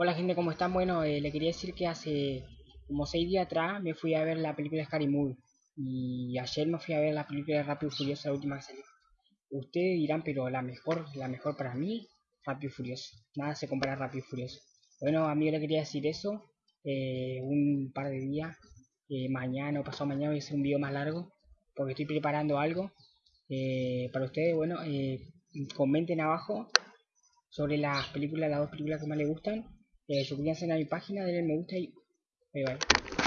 Hola gente, ¿cómo están? Bueno, eh, le quería decir que hace como 6 días atrás me fui a ver la película Scary Movie y ayer me fui a ver la película de Rápido y Furioso, la última que salió. Ustedes dirán, pero la mejor, la mejor para mí, Rápido y Furioso. Nada se compara a Rápido y Furioso. Bueno, a mí le quería decir eso. Eh, un par de días, eh, mañana o pasado mañana voy a hacer un video más largo porque estoy preparando algo para ustedes. Bueno, comenten abajo sobre las películas, las dos películas que más les gustan eh, suscríbanse a mi página, denle me gusta y bye bye.